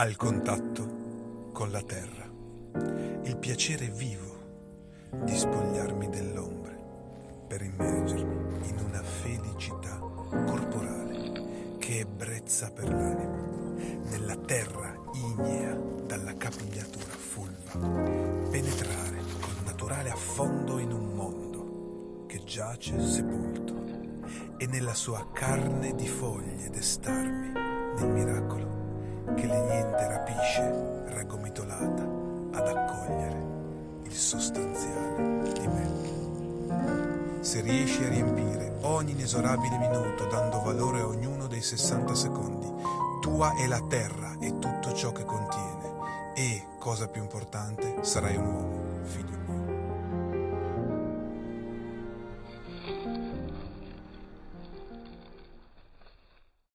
al contatto con la terra, il piacere vivo di spogliarmi dell'ombre per immergermi in una felicità corporale che ebbrezza per l'anima, nella terra ignea dalla capigliatura fulva, penetrare con naturale affondo in un mondo che giace sepolto e nella sua carne di foglie destarmi nel miracolo raggomitolata ad accogliere il sostanziale di me. Se riesci a riempire ogni inesorabile minuto dando valore a ognuno dei 60 secondi, tua è la terra e tutto ciò che contiene e, cosa più importante, sarai un uomo, figlio